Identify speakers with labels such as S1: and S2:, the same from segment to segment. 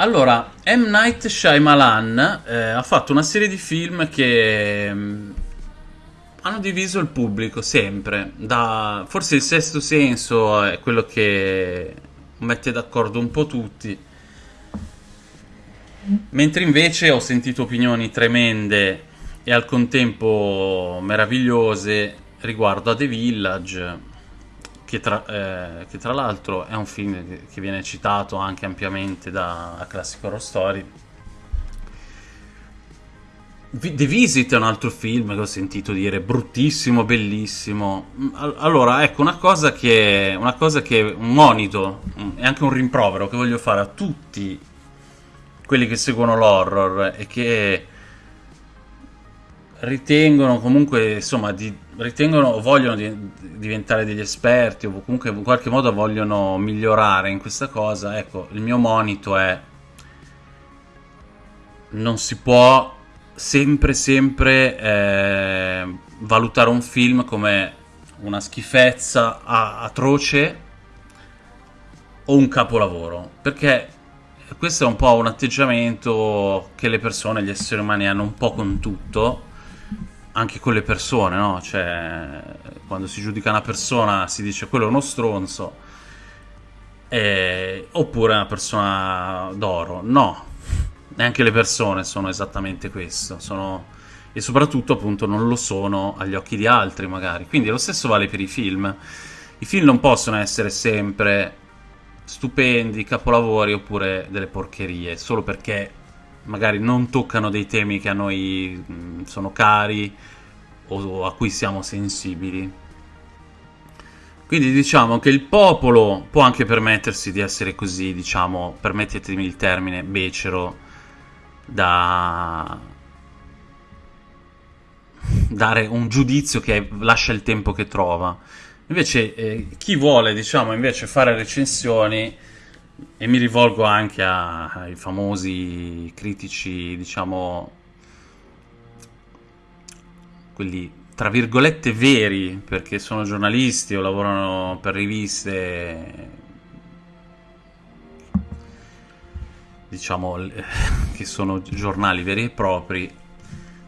S1: Allora, M. Night Shyamalan eh, ha fatto una serie di film che mh, hanno diviso il pubblico sempre. Da, forse il sesto senso è quello che mette d'accordo un po' tutti. Mentre invece ho sentito opinioni tremende e al contempo meravigliose riguardo a The Village, che tra, eh, tra l'altro è un film che, viene citato anche ampiamente da Classic Horror Story. The Visit è un altro film che ho sentito dire bruttissimo, bellissimo. Allora, ecco, una cosa che, una cosa che un monito e anche un rimprovero che voglio fare a tutti quelli che seguono l'horror e che ritengono comunque, insomma, di, ritengono o vogliono di, diventare degli esperti o comunque in qualche modo vogliono migliorare in questa cosa, ecco, il mio monito è non si può sempre, sempre eh, valutare un film come una schifezza atroce o un capolavoro, perché questo è un po' un atteggiamento che le persone, gli esseri umani hanno un po' con tutto anche con le persone, no? Cioè, quando si giudica una persona si dice quello è uno stronzo, eh, oppure una persona d'oro. No, neanche le persone sono esattamente questo, sono... e soprattutto appunto non lo sono agli occhi di altri magari. Quindi lo stesso vale per i film. I film non possono essere sempre stupendi, capolavori oppure delle porcherie, solo perché magari non toccano dei temi che a noi mh, sono cari o a cui siamo sensibili. Quindi diciamo che il popolo può anche permettersi di essere così, diciamo, permettetemi il termine, becero, da dare un giudizio che lascia il tempo che trova. Invece eh, chi vuole, diciamo, invece fare recensioni e mi rivolgo anche ai famosi critici, diciamo, quelli tra virgolette veri, perché sono giornalisti o lavorano per riviste, diciamo, che sono giornali veri e propri,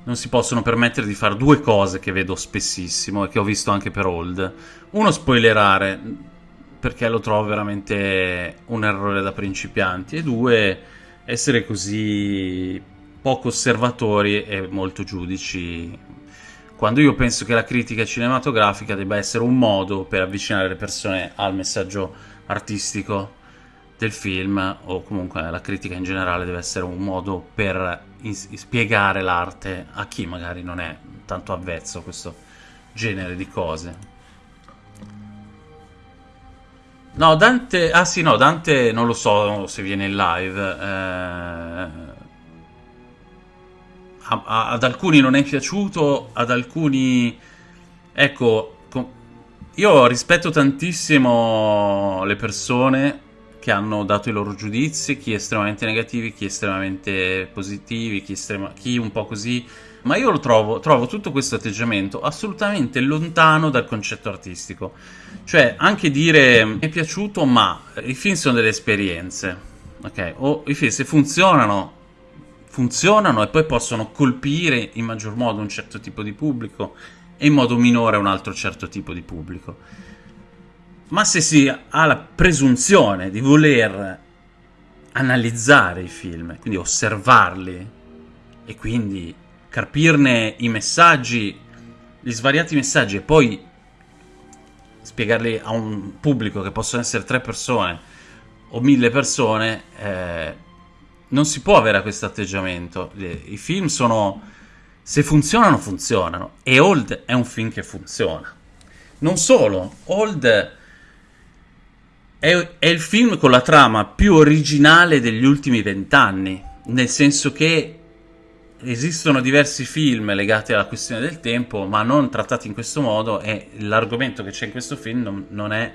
S1: non si possono permettere di fare due cose che vedo spessissimo e che ho visto anche per Old. Uno, spoilerare, perché lo trovo veramente un errore da principianti e due essere così poco osservatori e molto giudici quando io penso che la critica cinematografica debba essere un modo per avvicinare le persone al messaggio artistico del film o comunque la critica in generale deve essere un modo per spiegare l'arte a chi magari non è tanto avvezzo a questo genere di cose. No, Dante... Ah sì, no, Dante non lo so se viene in live. Eh... Ad alcuni non è piaciuto, ad alcuni... Ecco, io rispetto tantissimo le persone che hanno dato i loro giudizi, chi estremamente negativi, chi estremamente positivi, chi, estrema... chi un po' così ma io lo trovo, trovo tutto questo atteggiamento assolutamente lontano dal concetto artistico. Cioè, anche dire mi è piaciuto, ma i film sono delle esperienze, ok? O i film se funzionano, funzionano e poi possono colpire in maggior modo un certo tipo di pubblico e in modo minore un altro certo tipo di pubblico. Ma se si ha la presunzione di voler analizzare i film, quindi osservarli e quindi capirne i messaggi, gli svariati messaggi e poi spiegarli a un pubblico che possono essere tre persone o mille persone, eh, non si può avere questo atteggiamento. I film sono... se funzionano, funzionano. E Old è un film che funziona. Non solo, Old è il film con la trama più originale degli ultimi vent'anni, nel senso che esistono diversi film legati alla questione del tempo, ma non trattati in questo modo e l'argomento che c'è in questo film non, non, è,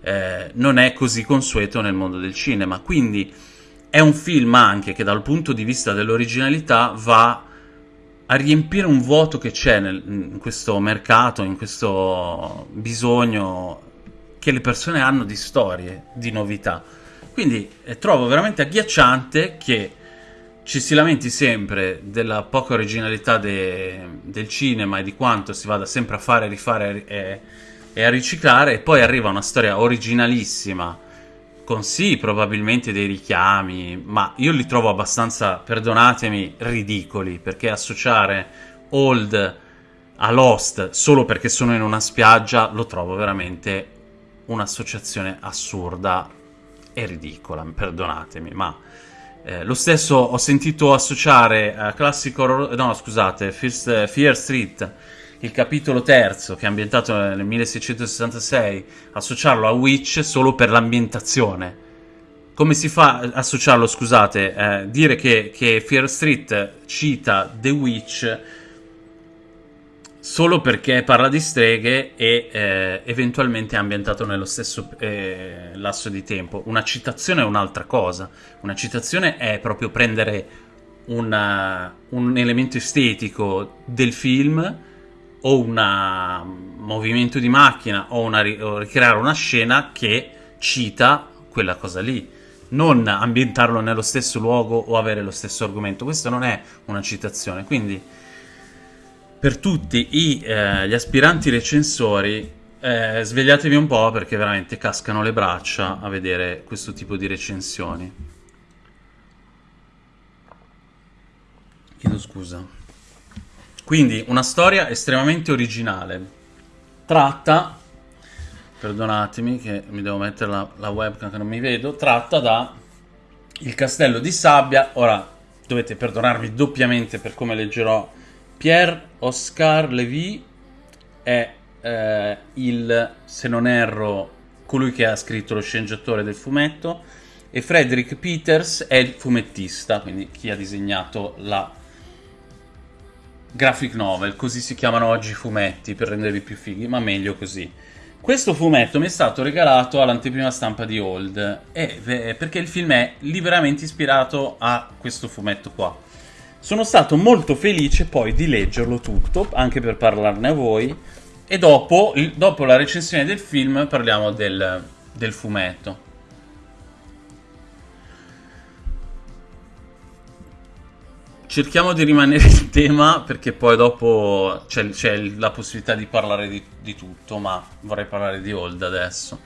S1: eh, non, è, così consueto nel mondo del cinema. Quindi è un film anche che dal punto di vista dell'originalità va a riempire un vuoto che c'è in questo mercato, in questo bisogno che le persone hanno di storie, di novità. Quindi eh, trovo veramente agghiacciante che ci si lamenti sempre della poca originalità de, del cinema e di quanto si vada sempre a fare, rifare e, e a riciclare e poi arriva una storia originalissima con sì probabilmente dei richiami, ma io li trovo abbastanza, perdonatemi, ridicoli, perché associare Old a Lost solo perché sono in una spiaggia lo trovo veramente un'associazione assurda e ridicola, perdonatemi, ma eh, lo stesso ho sentito associare a classico horror, no scusate, First, Fear Street, il capitolo terzo che è ambientato nel 1666, associarlo a Witch solo per l'ambientazione. Come si fa a associarlo, scusate, eh, dire che, che Fear Street cita The Witch solo perché parla di streghe e eh, eventualmente è ambientato nello stesso eh, lasso di tempo. Una citazione è un'altra cosa. Una citazione è proprio prendere una, un elemento estetico del film o un movimento di macchina o, una, o ricreare una scena che cita quella cosa lì non ambientarlo nello stesso luogo o avere lo stesso argomento. Questo non è una citazione. Quindi per tutti i, eh, gli aspiranti recensori, eh, svegliatevi un po' perché veramente cascano le braccia a vedere questo tipo di recensioni. Chiedo scusa. Quindi, una storia estremamente originale. Tratta, perdonatemi che mi devo mettere la, la webcam che non mi vedo, tratta da Il castello di sabbia. Ora, dovete perdonarmi doppiamente per come leggerò Pierre Oscar Levy è eh, il, se non erro, colui che ha scritto lo sceneggiatore del fumetto e Frederick Peters è il fumettista, quindi chi ha disegnato la graphic novel, così si chiamano oggi i fumetti per renderli più fighi, ma meglio così. Questo fumetto mi è stato regalato all'anteprima stampa di Old, eh, perché il film è liberamente ispirato a questo fumetto qua. Sono stato molto felice poi di leggerlo tutto, anche per parlarne a voi, e dopo, dopo la recensione del film parliamo del, del fumetto. Cerchiamo di rimanere in tema perché poi dopo c'è, la possibilità di parlare di, di tutto, ma vorrei parlare di Old adesso.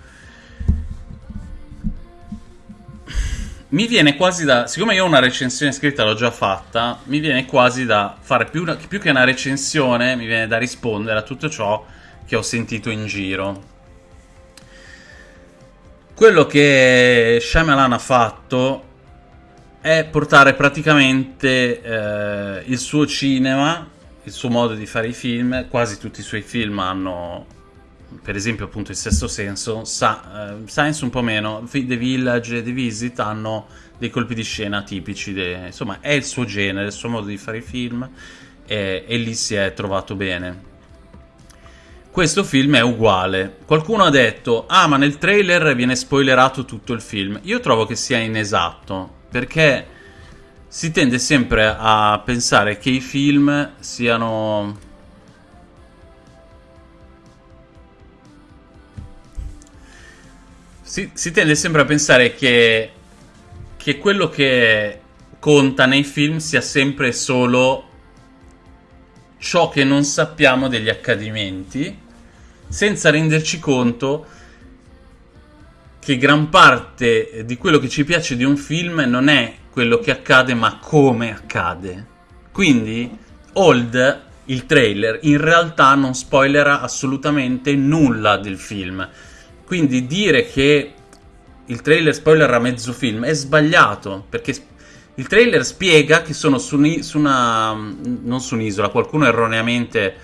S1: Mi viene quasi da... Siccome io una recensione scritta, l'ho già fatta, mi viene quasi da fare più, più che una recensione, mi viene da rispondere a tutto ciò che ho sentito in giro. Quello che Shyamalan ha fatto è portare praticamente eh, il suo cinema, il suo modo di fare i film, quasi tutti i suoi film hanno per esempio appunto il sesto senso, Sa- uh, Science un po' meno, The Village e The Visit hanno dei colpi di scena tipici, de- insomma è il suo genere, il suo modo di fare i film e, e lì si è trovato bene. Questo film è uguale. Qualcuno ha detto, ah ma nel trailer viene spoilerato tutto il film. Io trovo che sia inesatto, perché si tende sempre a pensare che i film siano Si, si, tende sempre a pensare che, che quello che conta nei film sia sempre solo ciò che non sappiamo degli accadimenti, senza renderci conto che gran parte di quello che ci piace di un film non è quello che accade, ma come accade. Quindi, Old, il trailer, in realtà non spoilerà assolutamente nulla del film quindi dire che il trailer spoiler a mezzo film è sbagliato, perché il trailer spiega che sono su, su una... non su un'isola, qualcuno erroneamente...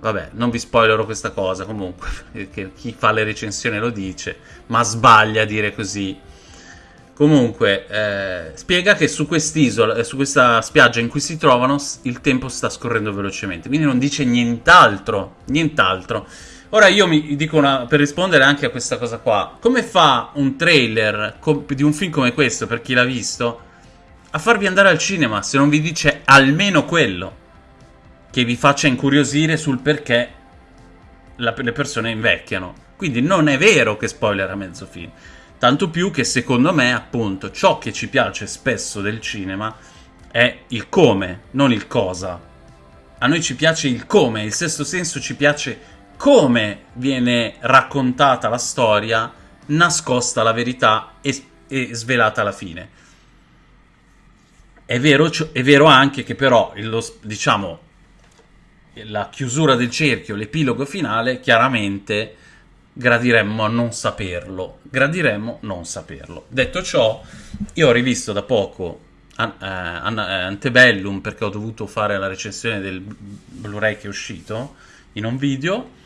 S1: Vabbè, non vi spoilerò questa cosa comunque, perché chi fa le recensioni lo dice, ma sbaglia a dire così. Comunque, eh, spiega che su quest'isola, su questa spiaggia in cui si trovano, il tempo sta scorrendo velocemente. Quindi non dice nient'altro, nient'altro. Ora io mi dico una, per rispondere anche a questa cosa qua, come fa un trailer di un film come questo, per chi l'ha visto, a farvi andare al cinema se non vi dice almeno quello che vi faccia incuriosire sul perché la, le persone invecchiano. Quindi non è vero che spoiler a mezzo film. Tanto più che secondo me, appunto, ciò che ci piace spesso del cinema è il come, non il cosa. A noi ci piace il come, il sesto senso ci piace come viene raccontata la storia, nascosta la verità e, e svelata alla fine. È vero, è vero anche che però, lo, diciamo, la chiusura del cerchio, l'epilogo finale, chiaramente gradiremmo non saperlo. Gradiremmo non saperlo. Detto ciò, io ho rivisto da poco An- eh, An- eh, Antebellum perché ho dovuto fare la recensione del Blu-ray che è uscito in un video.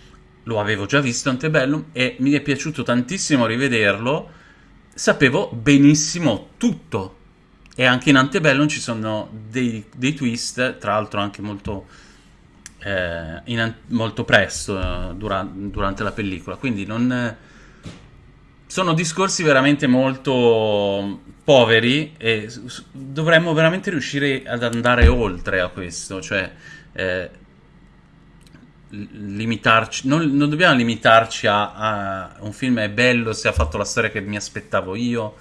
S1: Lo avevo già visto Antebellum e mi è piaciuto tantissimo rivederlo. Sapevo benissimo tutto. E anche in Antebellum ci sono dei, dei twist, tra l'altro anche molto eh, in, molto presto eh, dura, durante la pellicola. Quindi non, sono discorsi veramente molto poveri e dovremmo veramente riuscire ad andare oltre a questo. Cioè, eh, limitarci, non, non, dobbiamo limitarci a, a, un film è bello se ha fatto la storia che mi aspettavo io,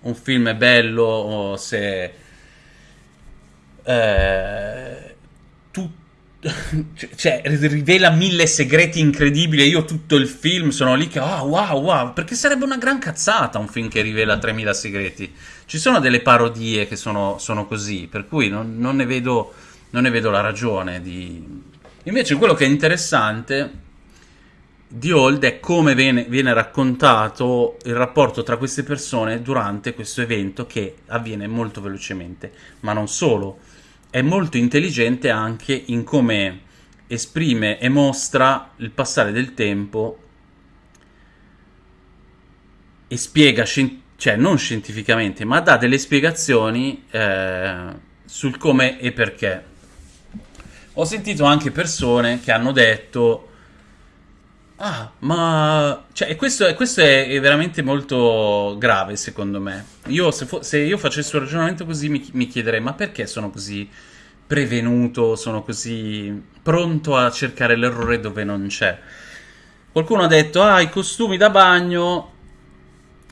S1: un film è bello se eh, tutto cioè, rivela mille segreti incredibili e io tutto il film sono lì che oh wow wow perché sarebbe una gran cazzata un film che rivela 3000 segreti. Ci sono delle parodie che sono, sono così per cui non, non, ne vedo, non, ne vedo, la ragione di... invece quello che è interessante di Old è come viene, viene raccontato il rapporto tra queste persone durante questo evento che avviene molto velocemente ma non solo è molto intelligente anche in come esprime e mostra il passare del tempo e spiega, cioè non scientificamente, ma dà delle spiegazioni eh, sul come e perché. Ho sentito anche persone che hanno detto Ah, ma... Cioè, questo, questo è, veramente molto grave, secondo me. Io, se, se io facessi un ragionamento così, mi, mi, chiederei, ma perché sono così prevenuto, sono così pronto a cercare l'errore dove non c'è? Qualcuno ha detto, ah, i costumi da bagno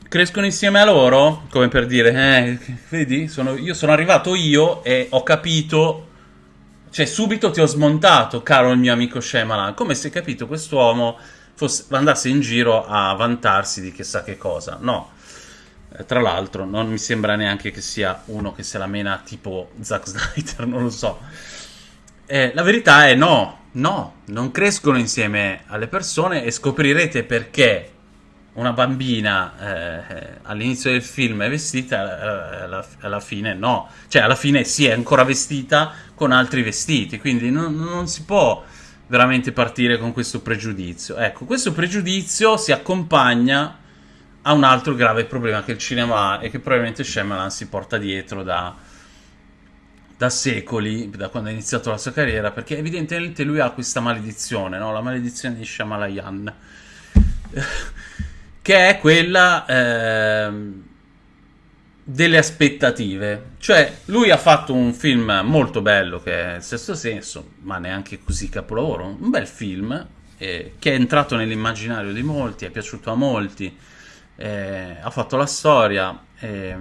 S1: crescono insieme a loro? Come per dire, eh, vedi, sono, io sono arrivato io e ho capito... Cioè, subito ti ho smontato, caro il mio amico Shemalan, come se, capito, quest'uomo andasse in giro a vantarsi di chissà che cosa. No. Eh, tra l'altro, non mi sembra neanche che sia uno che se la mena tipo Zack Snyder, non lo so. Eh, la verità è no, no, non crescono insieme alle persone e scoprirete perché una bambina eh, all'inizio del film è vestita, alla, alla, fine no. Cioè, alla fine sì, è ancora vestita con altri vestiti, quindi non, non si può veramente partire con questo pregiudizio. Ecco, questo pregiudizio si accompagna a un altro grave problema che il cinema ha e che probabilmente Shyamalan si porta dietro da, da secoli, da quando ha iniziato la sua carriera, perché evidentemente lui ha questa maledizione, no? la maledizione di Shyamalan, che è quella... Eh, delle aspettative. Cioè, lui ha fatto un film molto bello che è Il Sesto Senso, ma neanche così capolavoro. Un bel film eh, che è entrato nell'immaginario di molti, è piaciuto a molti, eh, ha fatto la storia. Eh.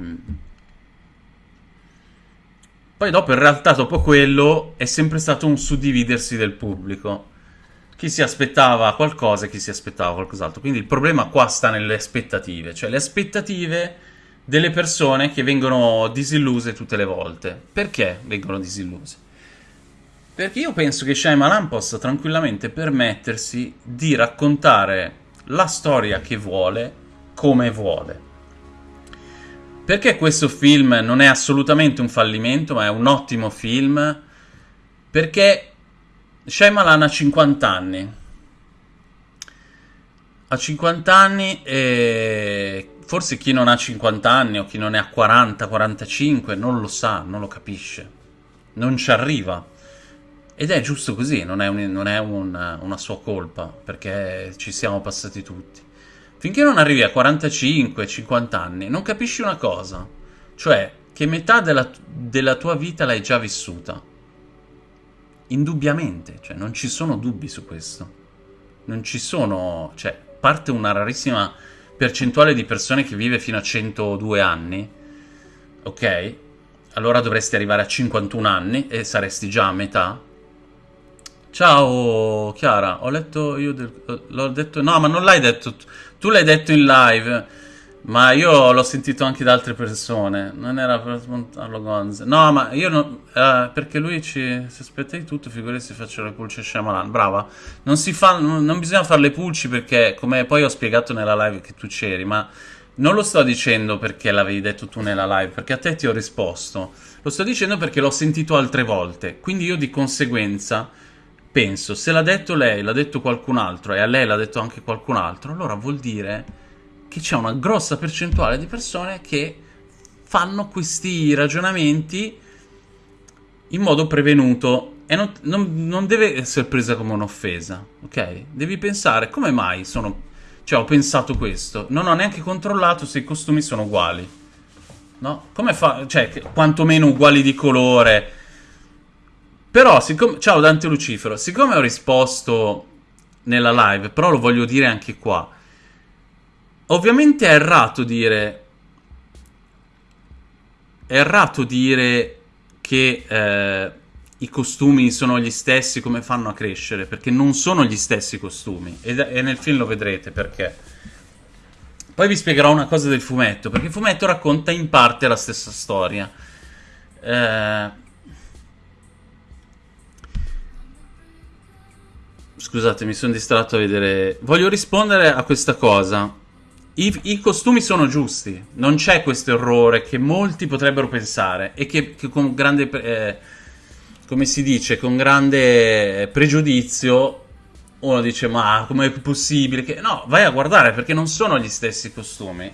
S1: Poi dopo, in realtà, dopo quello, è sempre stato un suddividersi del pubblico. Chi si aspettava qualcosa e chi si aspettava qualcos'altro. Quindi il problema qua sta nelle aspettative. Cioè, le aspettative delle persone che vengono disilluse tutte le volte. Perché vengono disilluse? Perché io penso che Shyamalan possa tranquillamente permettersi di raccontare la storia che vuole come vuole. Perché questo film non è assolutamente un fallimento, ma è un ottimo film? Perché Shyamalan ha 50 anni. Ha 50 anni e forse chi non ha 50 anni o chi non ne ha 40, 45 non lo sa, non lo capisce, non ci arriva. Ed è giusto così, non è, un, non è una, una sua colpa, perché ci siamo passati tutti. Finché non arrivi a 45, 50 anni, non capisci una cosa, cioè che metà della, della tua vita l'hai già vissuta. Indubbiamente, cioè non ci sono dubbi su questo. Non ci sono, cioè, parte una rarissima percentuale di persone che vive fino a 102 anni, ok? Allora dovresti arrivare a 51 anni e saresti già a metà. Ciao Chiara, ho letto io del, l'ho detto no, ma non l'hai detto tu l'hai detto in live. Ma io l'ho sentito anche da altre persone. Non era per smontarlo Gonz. No, ma io non. Eh, perché lui ci. Si aspetta di tutto, figurati se faccio le pulci a Shyamalan. Brava. Non fa. Non bisogna fare le pulci perché, come poi ho spiegato nella live che tu c'eri, ma. Non lo sto dicendo perché l'avevi detto tu nella live, perché a te ti ho risposto. Lo sto dicendo perché l'ho sentito altre volte. Quindi io di conseguenza penso, se l'ha detto lei, l'ha detto qualcun altro e a lei l'ha detto anche qualcun altro, allora vuol dire che c'è una grossa percentuale di persone che fanno questi ragionamenti in modo prevenuto e non, non, non deve essere presa come un'offesa, ok? Devi pensare come mai sono... Cioè, ho pensato questo, non ho neanche controllato se i costumi sono uguali, no? Come fa... Cioè, quantomeno uguali di colore. Però, siccome... Ciao Dante Lucifero, siccome ho risposto nella live, però lo voglio dire anche qua, Ovviamente è errato dire... È errato dire che eh, i costumi sono gli stessi come fanno a crescere, perché non sono gli stessi costumi. E, e nel film lo vedrete perché. Poi vi spiegherò una cosa del fumetto, perché il fumetto racconta in parte la stessa storia. Eh... Scusate, mi sono distratto a vedere... Voglio rispondere a questa cosa. I, I, costumi sono giusti, non c'è questo errore che molti potrebbero pensare e che, che con grande, eh, come si dice, con grande pregiudizio uno dice ma com'è possibile che... No, vai a guardare perché non sono gli stessi costumi.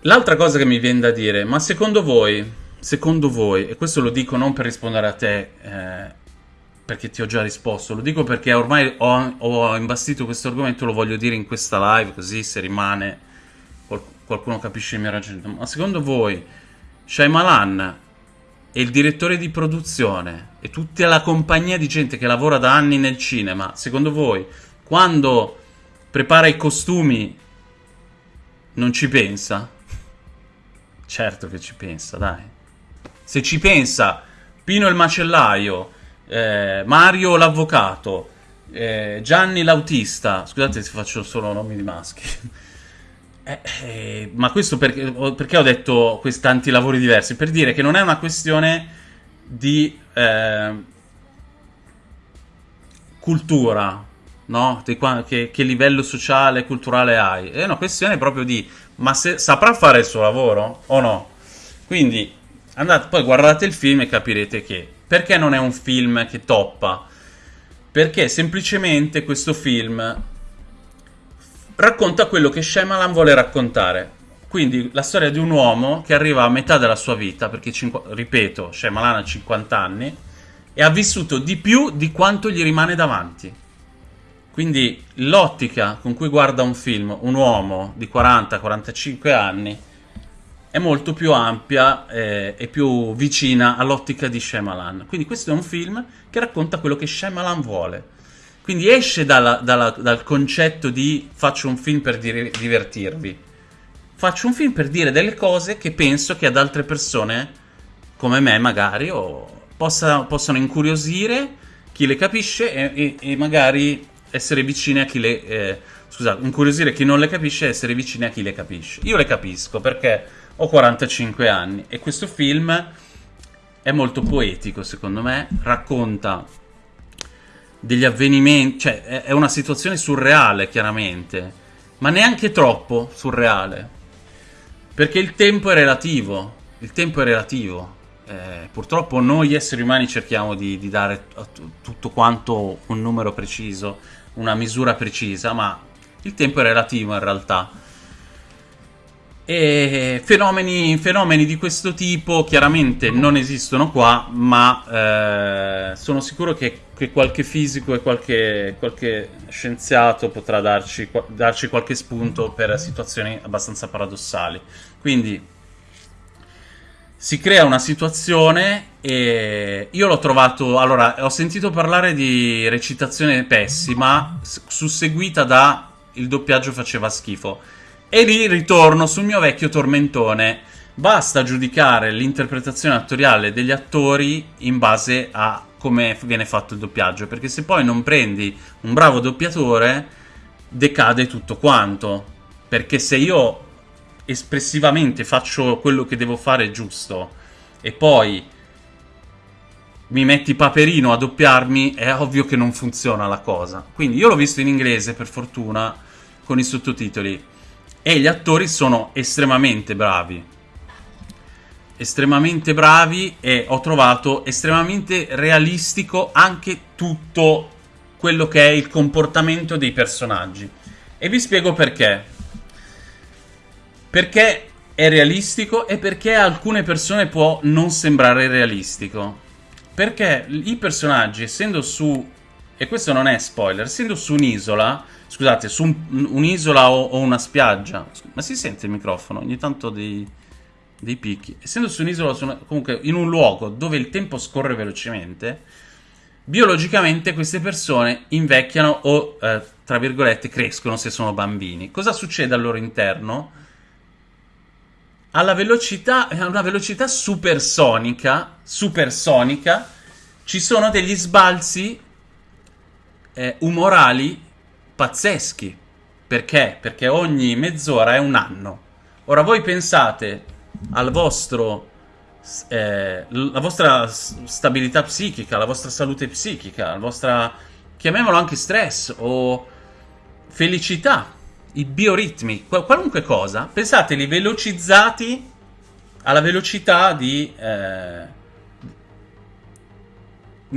S1: L'altra cosa che mi viene da dire, ma secondo voi, secondo voi, e questo lo dico non per rispondere a te, eh, perché ti ho già risposto, lo dico perché ormai ho, ho imbastito questo argomento, lo voglio dire in questa live, così se rimane qualcuno capisce il mio ragionamento. Ma secondo voi Shyamalan e il direttore di produzione e tutta la compagnia di gente che lavora da anni nel cinema, secondo voi, quando prepara i costumi non ci pensa? Certo che ci pensa, dai. Se ci pensa Pino il macellaio eh, Mario l'avvocato, eh, Gianni l'autista, scusate se faccio solo nomi di maschi. Eh, eh, ma questo perché, perché, ho detto questi tanti lavori diversi? Per dire che non è una questione di eh, cultura, no? Di che, che, livello sociale e culturale hai. È una questione proprio di, ma se, saprà fare il suo lavoro o no? Quindi andate, poi guardate il film e capirete che perché non è un film che toppa? Perché semplicemente questo film racconta quello che Shyamalan vuole raccontare. Quindi la storia di un uomo che arriva a metà della sua vita, perché, ripeto, Shyamalan ha 50 anni, e ha vissuto di più di quanto gli rimane davanti. Quindi l'ottica con cui guarda un film un uomo di 40-45 anni è molto più ampia eh, e più vicina all'ottica di Shyamalan. Quindi questo è un film che racconta quello che Shyamalan vuole. Quindi esce dalla, dalla, dal concetto di faccio un film per dire, divertirvi. Faccio un film per dire delle cose che penso che ad altre persone, come me magari, possa, possano incuriosire chi le capisce e, e, e, magari essere vicine a chi le... Eh, scusate, incuriosire chi non le capisce e essere vicine a chi le capisce. Io le capisco perché ho 45 anni e questo film è molto poetico secondo me, racconta degli avvenimenti, cioè è una situazione surreale chiaramente, ma neanche troppo surreale, perché il tempo è relativo, il tempo è relativo. Eh, purtroppo noi esseri umani cerchiamo di, di dare a tutto quanto un numero preciso, una misura precisa, ma il tempo è relativo in realtà e fenomeni, fenomeni, di questo tipo chiaramente non esistono qua, ma eh, sono sicuro che, che, qualche fisico e qualche, qualche scienziato potrà darci, darci, qualche spunto per situazioni abbastanza paradossali. Quindi si crea una situazione e io l'ho trovato... Allora, ho sentito parlare di recitazione pessima, susseguita da il doppiaggio faceva schifo. E lì ritorno sul mio vecchio tormentone. Basta giudicare l'interpretazione attoriale degli attori in base a come viene fatto il doppiaggio, perché se poi non prendi un bravo doppiatore, decade tutto quanto. Perché se io espressivamente faccio quello che devo fare giusto e poi mi metti Paperino a doppiarmi, è ovvio che non funziona la cosa. Quindi io l'ho visto in inglese, per fortuna, con i sottotitoli. E gli attori sono estremamente bravi. Estremamente bravi e ho trovato estremamente realistico anche tutto quello che è il comportamento dei personaggi. E vi spiego perché. Perché è realistico e perché a alcune persone può non sembrare realistico. Perché i personaggi, essendo su... E questo non è spoiler, essendo su un'isola... Scusate, su un, un'isola o, o, una spiaggia... Ma si sente il microfono? Ogni tanto dei, dei picchi. Essendo su un'isola, comunque in un luogo dove il tempo scorre velocemente, biologicamente queste persone invecchiano o, eh, tra virgolette, crescono se sono bambini. Cosa succede al loro interno? alla velocità, a una velocità supersonica, supersonica, ci sono degli sbalzi eh, umorali pazzeschi. Perché? Perché ogni mezz'ora è un anno. Ora voi pensate al vostro eh, la vostra stabilità psichica, la vostra salute psichica, la vostra chiamiamolo anche stress o felicità i bioritmi, qualunque cosa, pensateli velocizzati alla velocità di... Eh,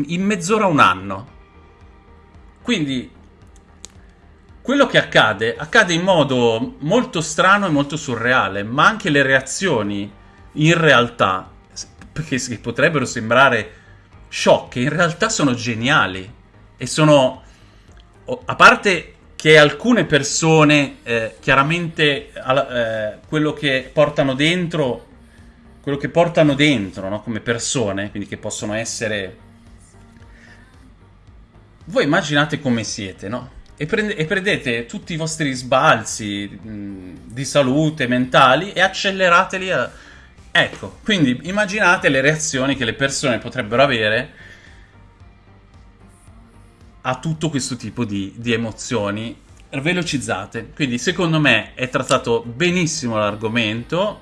S1: in mezz'ora un anno. Quindi quello che accade accade in modo molto strano e molto surreale, ma anche le reazioni in realtà, perché potrebbero sembrare sciocche, in realtà sono geniali e sono a parte che alcune persone, eh, chiaramente eh, quello che portano dentro, quello che portano dentro no? come persone, quindi che possono essere... Voi immaginate come siete, no? E, prende, e prendete tutti i vostri sbalzi mh, di salute mentali e accelerateli a... Ecco, quindi immaginate le reazioni che le persone potrebbero avere a tutto questo tipo di, di emozioni velocizzate. Quindi secondo me è trattato benissimo l'argomento,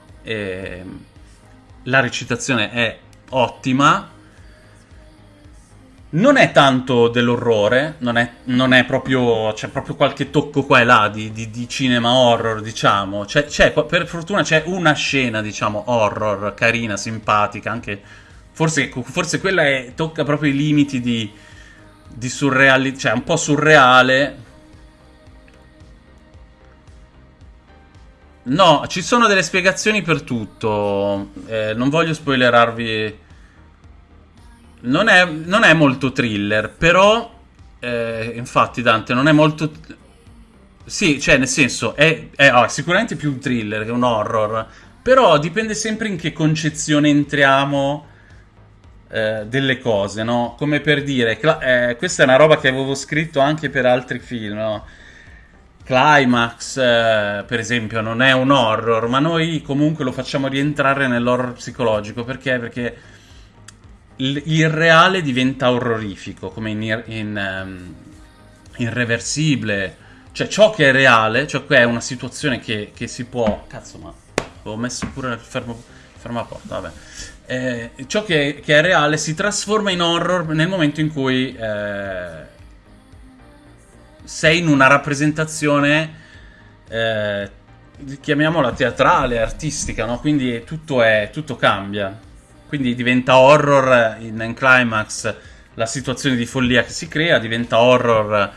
S1: la recitazione è ottima, non è tanto dell'orrore, non è, non è, proprio. c'è proprio qualche tocco qua e là di, di, di cinema horror, diciamo. C'è, c'è, per fortuna c'è una scena, diciamo, horror, carina, simpatica, anche. Forse, forse quella è, tocca proprio i limiti di di surreale, cioè un po' surreale. No, ci sono delle spiegazioni per tutto. Eh, non voglio spoilerarvi. Non è, non è molto thriller, però. Eh, infatti, Dante, non è molto. Sì, cioè, nel senso, è, è oh, sicuramente più un thriller che un horror. Però dipende sempre in che concezione entriamo eh, delle cose, no? Come per dire, eh, questa è una roba che avevo scritto anche per altri film, no? Climax, eh, per esempio, non è un horror, ma noi comunque lo facciamo rientrare nell'horror psicologico. Perché? Perché il, reale diventa orrorifico, come in, in um, irreversibile. Cioè, ciò che è reale, cioè che è una situazione che, che si può... Cazzo, ma ho messo pure il fermo, fermo porta, vabbè eh, ciò che, che, è reale si trasforma in horror nel momento in cui eh, sei in una rappresentazione, eh, chiamiamola teatrale, artistica, no? quindi tutto, è, tutto cambia. Quindi diventa horror in, climax la situazione di follia che si crea, diventa horror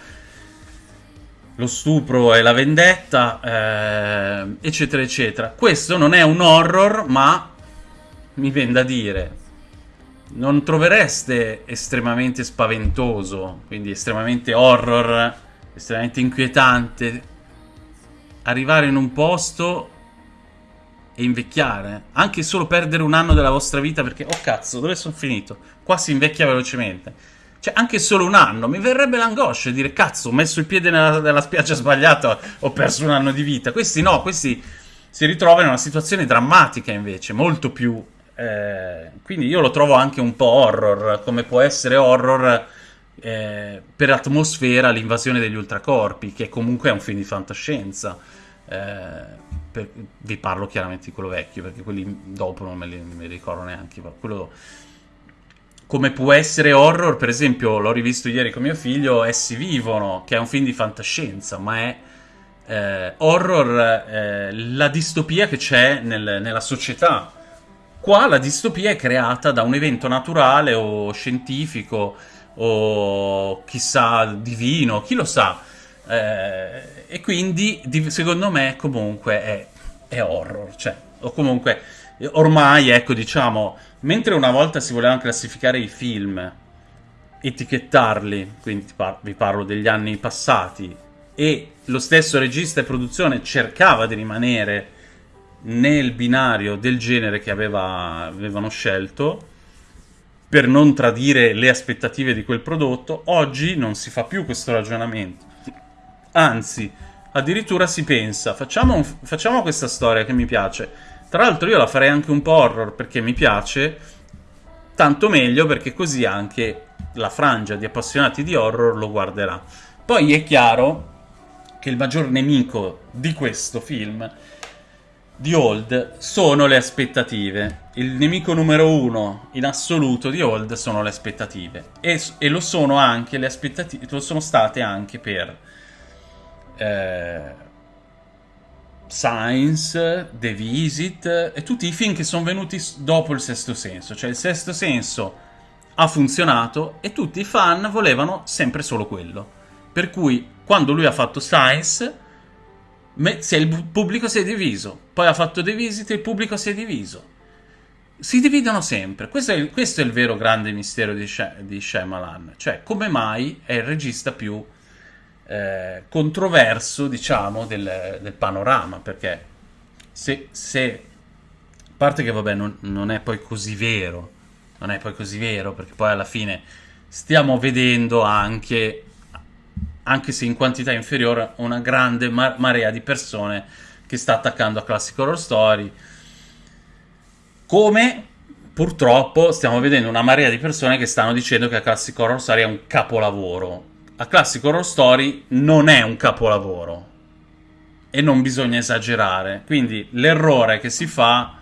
S1: lo stupro e la vendetta, eh, eccetera, eccetera. Questo non è un horror, ma mi viene da dire, non trovereste estremamente spaventoso, quindi estremamente horror, estremamente inquietante, arrivare in un posto e invecchiare, anche solo perdere un anno della vostra vita perché, oh cazzo, dove sono finito? Qua si invecchia velocemente. Cioè, anche solo un anno, mi verrebbe l'angoscia di dire, cazzo, ho messo il piede nella, nella spiaggia sbagliata, ho perso un anno di vita. Questi no, questi si ritrovano in una situazione drammatica invece, molto più... Eh, quindi io lo trovo anche un po' horror, come può essere horror eh, per atmosfera l'invasione degli ultracorpi, che comunque è un film di fantascienza. Eh, per, vi parlo chiaramente di quello vecchio, perché quelli dopo non me li, me li ricordo neanche. Quello, come può essere horror, per esempio, l'ho rivisto ieri con mio figlio, Essi vivono, che è un film di fantascienza, ma è eh, horror eh, la distopia che c'è nel, nella società. Qua la distopia è creata da un evento naturale o scientifico o chissà divino, chi lo sa. Eh, e quindi secondo me comunque è, è horror, cioè, o comunque ormai ecco diciamo Mentre una volta si volevano classificare i film, etichettarli, quindi vi parlo degli anni passati, e lo stesso regista e produzione cercava di rimanere nel binario del genere che aveva, avevano scelto, per non tradire le aspettative di quel prodotto, oggi non si fa più questo ragionamento. Anzi, addirittura si pensa, facciamo, un, facciamo questa storia che mi piace, tra l'altro io la farei anche un po' horror perché mi piace, tanto meglio perché così anche la frangia di appassionati di horror lo guarderà. Poi è chiaro che il maggior nemico di questo film, di Old, sono le aspettative. Il nemico numero uno in assoluto di Old sono le aspettative. E, e lo sono anche le aspettative, lo sono state anche per... Eh, Science, The Visit e tutti i film che sono venuti dopo il Sesto Senso. Cioè il Sesto Senso ha funzionato e tutti i fan volevano sempre solo quello. Per cui quando lui ha fatto Science, il pubblico si è diviso. Poi ha fatto The Visit e il pubblico si è diviso. Si dividono sempre. Questo è il, questo è il vero grande mistero di, Sh- di Shyamalan. Cioè come mai è il regista più eh, controverso, diciamo, del, del, panorama, perché se, se, a parte che vabbè non, non, è poi così vero, non è poi così vero, perché poi alla fine stiamo vedendo anche, anche se in quantità inferiore, una grande ma- marea di persone che sta attaccando a Classic Horror Story, come purtroppo stiamo vedendo una marea di persone che stanno dicendo che Classic Horror Story è un capolavoro a Classic Horror Story non è un capolavoro e non bisogna esagerare. Quindi l'errore che si fa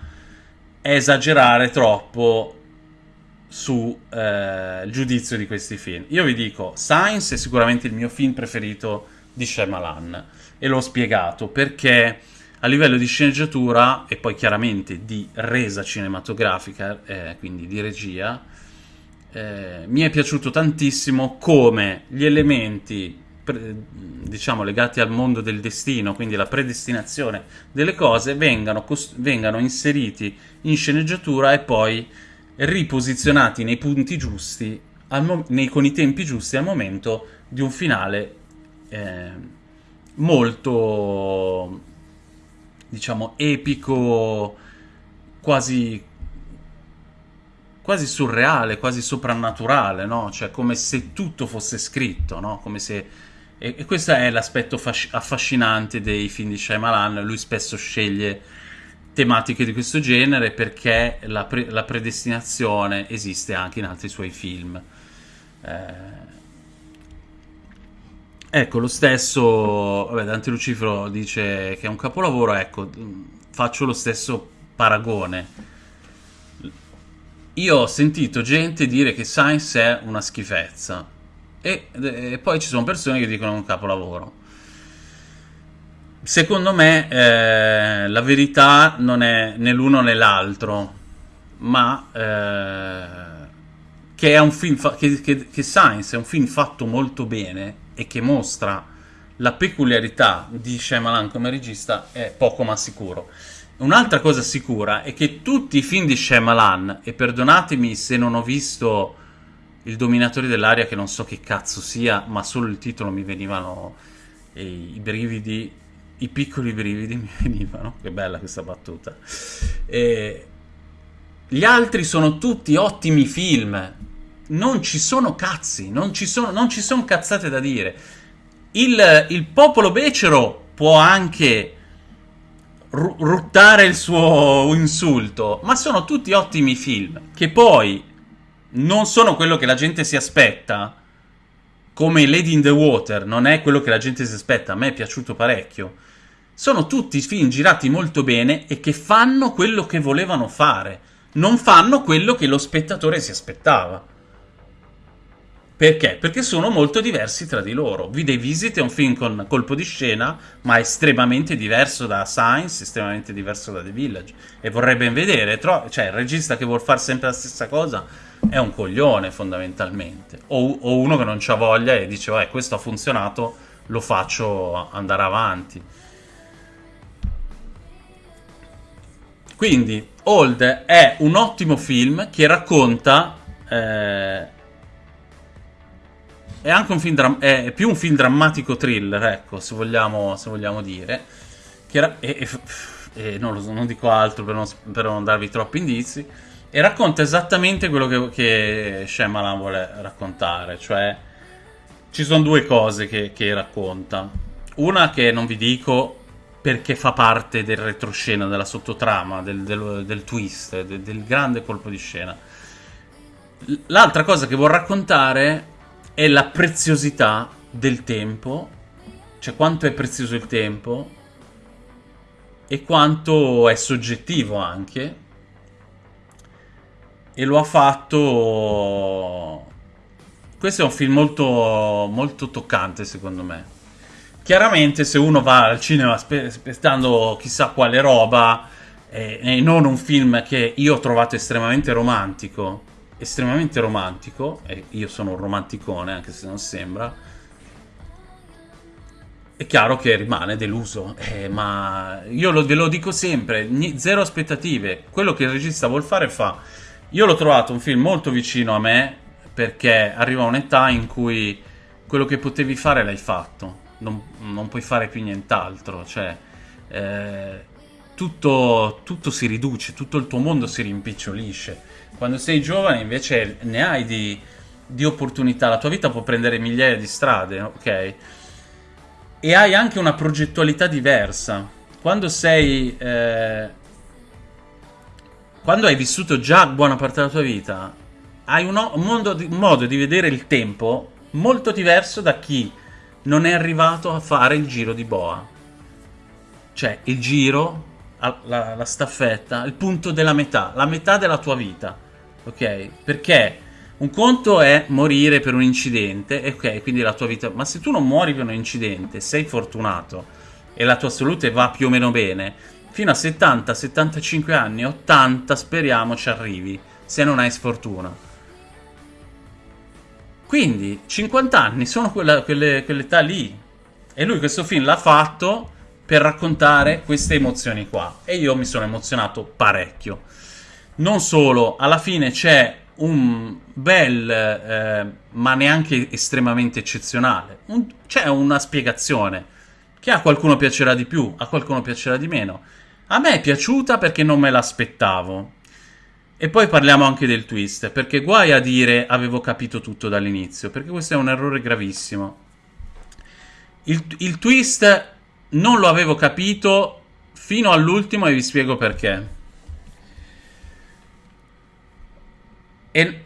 S1: è esagerare troppo sul eh, giudizio di questi film. Io vi dico, Science è sicuramente il mio film preferito di Shyamalan e l'ho spiegato perché a livello di sceneggiatura e poi chiaramente di resa cinematografica, eh, quindi di regia, eh, mi è piaciuto tantissimo come gli elementi diciamo legati al mondo del destino, quindi la predestinazione delle cose, vengano, vengano inseriti in sceneggiatura e poi riposizionati nei punti giusti, nei, con i tempi giusti al momento di un finale eh, molto, diciamo, epico, quasi quasi surreale, quasi soprannaturale, no? Cioè come se tutto fosse scritto, no? Come se... E, e questo è l'aspetto affascinante dei film di Shyamalan, lui spesso sceglie tematiche di questo genere perché la, pre la predestinazione esiste anche in altri suoi film. Eh... Ecco, lo stesso, vabbè, Dante Lucifero dice che è un capolavoro, ecco, faccio lo stesso paragone io ho sentito gente dire che Science è una schifezza e, e poi ci sono persone che dicono un capolavoro. Secondo me eh, la verità non è né l'uno né l'altro, ma eh, che, è un film che, che, che Science è un film fatto molto bene e che mostra la peculiarità di Shyamalan come regista è poco ma sicuro. Un'altra cosa sicura è che tutti i film di Shyamalan, e perdonatemi se non ho visto Il Dominatore dell'Aria, che non so che cazzo sia, ma solo il titolo mi venivano i, brividi, i piccoli brividi mi venivano, che bella questa battuta. E gli altri sono tutti ottimi film, non ci sono cazzi, non ci sono, non ci sono cazzate da dire. Il, il popolo becero può anche ruttare il suo insulto, ma sono tutti ottimi film che poi non sono quello che la gente si aspetta. Come Lady in the Water non è quello che la gente si aspetta, a me è piaciuto parecchio. Sono tutti film girati molto bene e che fanno quello che volevano fare, non fanno quello che lo spettatore si aspettava. Perché? Perché sono molto diversi tra di loro. Video Visit è un film con colpo di scena, ma estremamente diverso da Science, estremamente diverso da The Village. E vorrei ben vedere, cioè il regista che vuol fare sempre la stessa cosa è un coglione fondamentalmente. O, o uno che non c'ha voglia e dice, eh, questo ha funzionato, lo faccio andare avanti. Quindi, Old è un ottimo film che racconta... Eh, è anche un film è più un film drammatico thriller, ecco, se vogliamo, se vogliamo dire. Che era, e, e, e non, lo, non, dico altro per non, per non, darvi troppi indizi. E racconta esattamente quello che, che Shyamalan vuole raccontare. Cioè, ci sono due cose che, che racconta. Una che non vi dico perché fa parte del retroscena, della sottotrama, del, del, del twist, del, del grande colpo di scena. L'altra cosa che vuol raccontare è la preziosità del tempo, cioè quanto è prezioso il tempo e quanto è soggettivo anche. E lo ha fatto... Questo è un film molto, molto toccante secondo me. Chiaramente se uno va al cinema aspettando chissà quale roba eh, e non un film che io ho trovato estremamente romantico, estremamente romantico, e io sono un romanticone anche se non sembra, è chiaro che rimane deluso, eh, ma io lo, ve lo dico sempre, zero aspettative, quello che il regista vuol fare fa. Io l'ho trovato un film molto vicino a me perché arriva un'età in cui quello che potevi fare l'hai fatto, non, non puoi fare più nient'altro, cioè eh, tutto, tutto si riduce, tutto il tuo mondo si rimpicciolisce quando sei giovane invece ne hai di, di opportunità, la tua vita può prendere migliaia di strade, ok? E hai anche una progettualità diversa. Quando sei... Eh, quando hai vissuto già buona parte della tua vita, hai un, un, di, un modo di vedere il tempo molto diverso da chi non è arrivato a fare il giro di boa. Cioè, il giro, la, la, staffetta, il punto della metà, la metà della tua vita ok? Perché un conto è morire per un incidente, ok, quindi la tua vita... Ma se tu non muori per un incidente, sei fortunato e la tua salute va più o meno bene, fino a 70, 75 anni, 80 speriamo ci arrivi, se non hai sfortuna. Quindi 50 anni sono quella, quelle, quell'età lì. E lui questo film l'ha fatto per raccontare queste emozioni qua. E io mi sono emozionato parecchio. Non solo, alla fine c'è un bel, eh, ma neanche estremamente eccezionale. Un, c'è una spiegazione che a qualcuno piacerà di più, a qualcuno piacerà di meno. A me è piaciuta perché non me l'aspettavo. E poi parliamo anche del twist, perché guai a dire avevo capito tutto dall'inizio, perché questo è un errore gravissimo. Il, il twist non lo avevo capito fino all'ultimo e vi spiego perché. E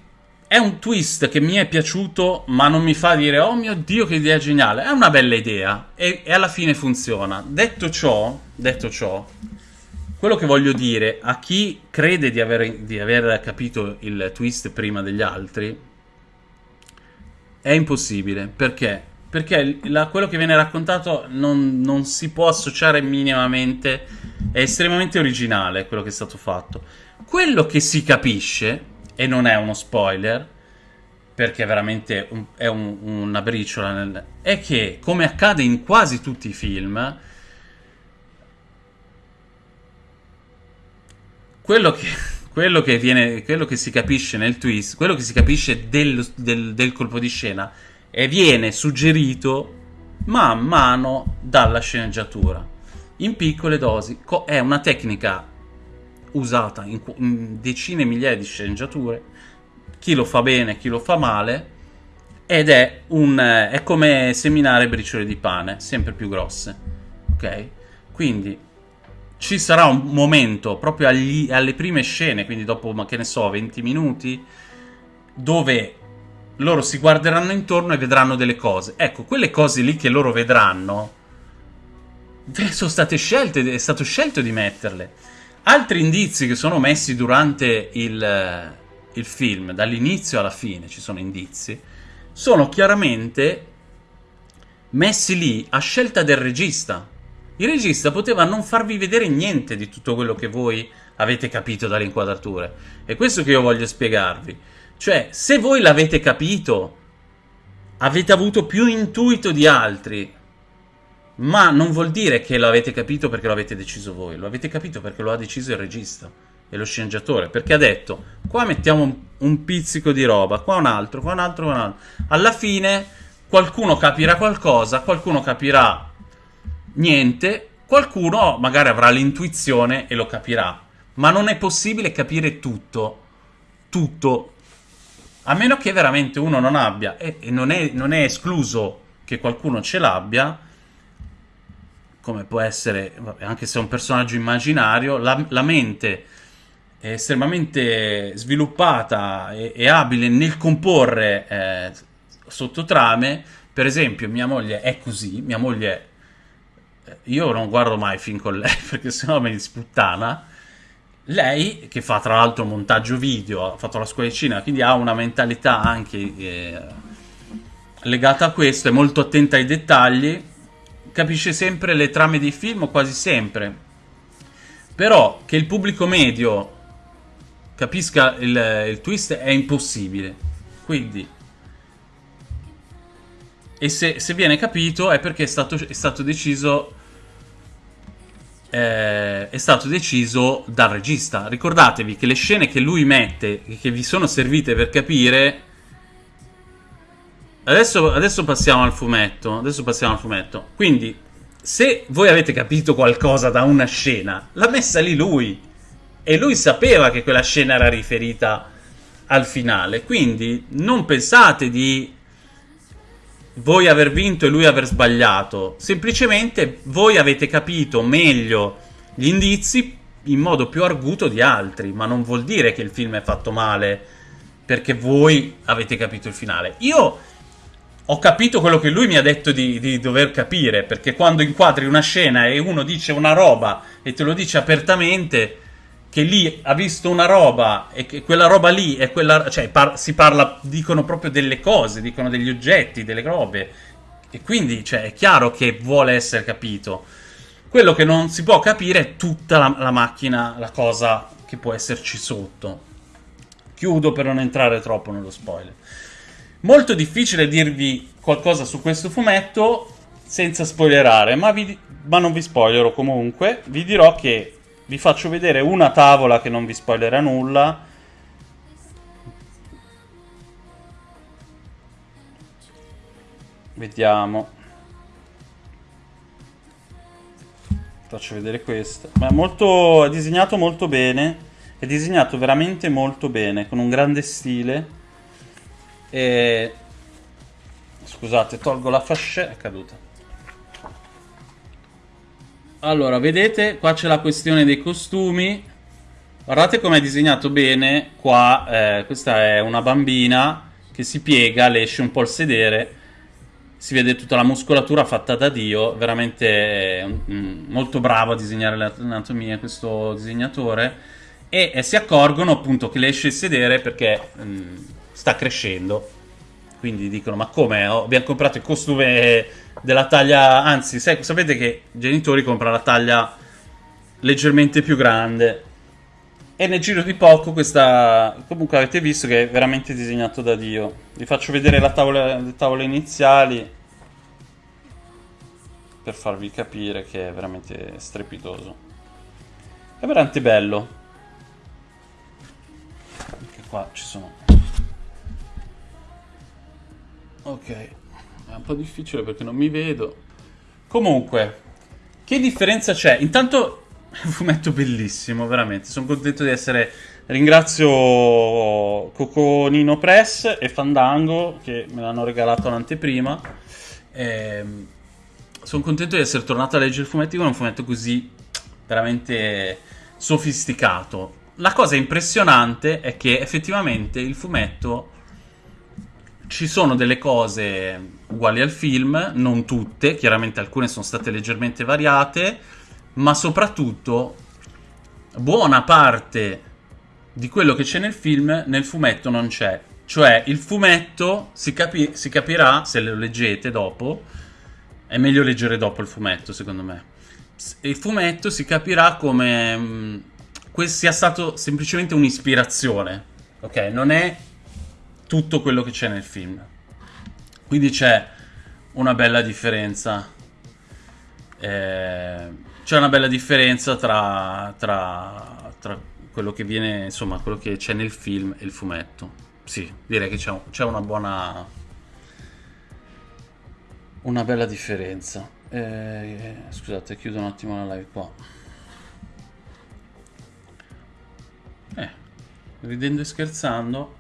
S1: è un twist che mi è piaciuto, ma non mi fa dire oh mio dio che idea geniale. È una bella idea e, e alla fine funziona. Detto ciò, detto ciò, quello che voglio dire a chi crede di aver, di aver capito il twist prima degli altri è impossibile. Perché? Perché la, quello che viene raccontato non, non si può associare minimamente. È estremamente originale quello che è stato fatto. Quello che si capisce e non è uno spoiler, perché veramente è un, una briciola, nel, è che, come accade in quasi tutti i film, quello che, quello che, viene, quello che si capisce nel twist, quello che si capisce del, del, del colpo di scena, e viene suggerito man mano dalla sceneggiatura, in piccole dosi. È una tecnica usata in, in decine e migliaia di sceneggiature chi lo fa bene, chi lo fa male, ed è, un, è come seminare briciole di pane, sempre più grosse, ok? Quindi ci sarà un momento proprio agli, alle prime scene, quindi dopo, che ne so, 20 minuti, dove loro si guarderanno intorno e vedranno delle cose. Ecco, quelle cose lì che loro vedranno sono state scelte, è stato scelto di metterle. Altri indizi che sono messi durante il, il film, dall'inizio alla fine ci sono indizi, sono chiaramente messi lì a scelta del regista. Il regista poteva non farvi vedere niente di tutto quello che voi avete capito dalle inquadrature. È questo che io voglio spiegarvi. Cioè, se voi l'avete capito, avete avuto più intuito di altri, ma non vuol dire che l'avete capito perché lo avete deciso voi, lo avete capito perché lo ha deciso il regista e lo sceneggiatore, perché ha detto qua mettiamo un, un pizzico di roba, qua un altro, qua un altro, qua un altro. Alla fine qualcuno capirà qualcosa, qualcuno capirà niente, qualcuno magari avrà l'intuizione e lo capirà, ma non è possibile capire tutto, tutto, a meno che veramente uno non abbia, e, e non, è, non è escluso che qualcuno ce l'abbia, come può essere, anche se è un personaggio immaginario, la, la mente è estremamente sviluppata e, e abile nel comporre eh, sottotrame. Per esempio, mia moglie è così, mia moglie... Eh, io non guardo mai film con lei perché sennò mi sputtana. Lei, che fa tra l'altro montaggio video, ha fatto la scuola di cinema, quindi ha una mentalità anche eh, legata a questo, è molto attenta ai dettagli capisce sempre le trame dei film, quasi sempre. Però che il pubblico medio capisca il, il twist è impossibile. Quindi... E se, se, viene capito è perché è stato, è stato deciso... Eh, è stato deciso dal regista. Ricordatevi che le scene che lui mette, che vi sono servite per capire, Adesso, adesso, passiamo al fumetto. Adesso passiamo al fumetto. Quindi, se voi avete capito qualcosa da una scena, l'ha messa lì lui. E lui sapeva che quella scena era riferita al finale. Quindi, non pensate di voi aver vinto e lui aver sbagliato. Semplicemente voi avete capito meglio gli indizi in modo più arguto di altri. Ma non vuol dire che il film è fatto male perché voi avete capito il finale. Io ho capito quello che lui mi ha detto di, di, dover capire, perché quando inquadri una scena e uno dice una roba e te lo dice apertamente, che lì ha visto una roba e che quella roba lì è quella, cioè par si parla, dicono proprio delle cose, dicono degli oggetti, delle robe, e quindi cioè, è chiaro che vuole essere capito. Quello che non si può capire è tutta la, la macchina, la cosa che può esserci sotto. Chiudo per non entrare troppo nello spoiler. Molto difficile dirvi qualcosa su questo fumetto senza spoilerare, ma, vi, ma non vi spoilerò comunque. Vi dirò che vi faccio vedere una tavola che non vi spoilerà nulla. Vediamo. Faccio vedere questa. Ma è molto. è disegnato molto bene. È disegnato veramente molto bene, con un grande stile. E... Scusate, tolgo la fascia, è caduta. Allora, vedete, qua c'è la questione dei costumi. Guardate com'è disegnato bene. Qua, eh, questa è una bambina che si piega, le esce un po' il sedere. Si vede tutta la muscolatura fatta da Dio. Veramente mm, molto bravo a disegnare l'anatomia questo disegnatore. E, e, si accorgono appunto che le esce il sedere perché... Mm, sta crescendo. Quindi dicono, ma come? Oh, abbiamo comprato il costume della taglia... Anzi, sai, sapete che i genitori comprano la taglia leggermente più grande. E nel giro di poco questa... Comunque avete visto che è veramente disegnato da Dio. Vi faccio vedere la tavola, le tavole iniziali. Per farvi capire che è veramente strepitoso. È veramente bello. Anche qua ci sono Ok, è un po' difficile perché non mi vedo. Comunque, che differenza c'è? Intanto è un fumetto bellissimo, veramente. Sono contento di essere Ringrazio Coconino Press e Fandango che me l'hanno regalato l'anteprima. Ehm, sono contento di essere tornato a leggere il fumetto con un fumetto così veramente sofisticato. La cosa impressionante è che effettivamente il fumetto ci sono delle cose uguali al film, non tutte, chiaramente alcune sono state leggermente variate, ma soprattutto buona parte di quello che c'è nel film nel fumetto non c'è. Cioè il fumetto si, capi- si capirà se lo leggete dopo. È meglio leggere dopo il fumetto, secondo me. Il fumetto si capirà come mh, mm, sia stato semplicemente un'ispirazione. Ok, non è tutto quello che c'è nel film. Quindi c'è una bella differenza. Eh, c'è una bella differenza tra, tra, tra, quello che viene, insomma, quello che c'è nel film e il fumetto. Sì, direi che c'è, c'è una buona. Una bella differenza. Eh, scusate, chiudo un attimo la live qua. Eh, ridendo e scherzando.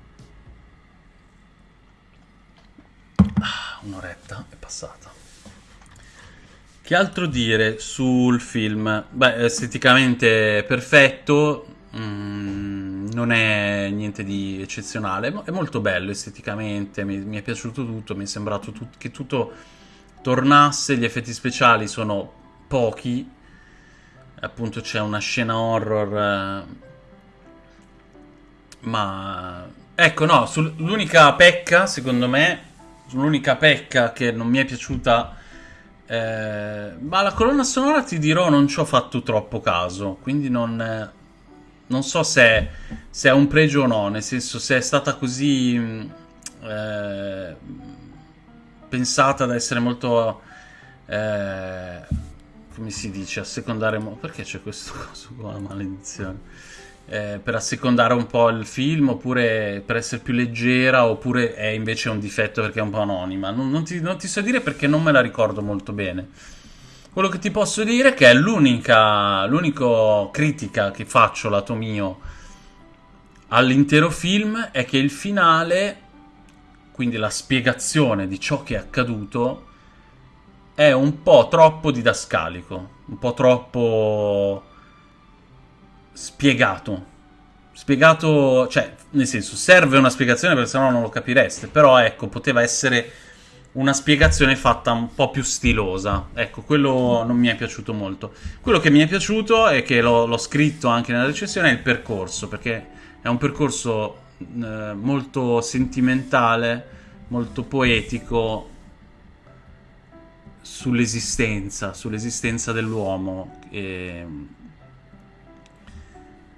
S1: Ah, un'oretta è passata. Che altro dire sul film? Beh, esteticamente perfetto, mm, non è niente di eccezionale, è molto bello esteticamente, mi, mi è piaciuto tutto, mi è sembrato tut che tutto tornasse, gli effetti speciali sono pochi, appunto c'è una scena horror, eh, ma ecco no, l'unica pecca secondo me l'unica pecca che non mi è piaciuta. Eh, ma la colonna sonora ti dirò non ci ho fatto troppo caso. Quindi non, eh, non so se, se, è un pregio o no. Nel senso, se è stata così mm, eh, pensata da essere molto. Eh, come si dice? A secondare. Perché c'è questo coso qua? Maledizione eh, per assecondare un po' il film, oppure per essere più leggera, oppure è invece un difetto perché è un po' anonima. Non, non, ti, non ti so dire perché non me la ricordo molto bene. Quello che ti posso dire è che è l'unica, l'unica critica che faccio lato mio all'intero film è che il finale, quindi la spiegazione di ciò che è accaduto, è un po' troppo didascalico, un po' troppo spiegato. Spiegato, cioè, nel senso, serve una spiegazione perché sennò non lo capireste. Però, ecco, poteva essere una spiegazione fatta un po' più stilosa. Ecco, quello non mi è piaciuto molto. Quello che mi è piaciuto e che l'ho, scritto anche nella recensione è il percorso, perché è un percorso eh, molto sentimentale, molto poetico sull'esistenza, sull'esistenza dell'uomo. E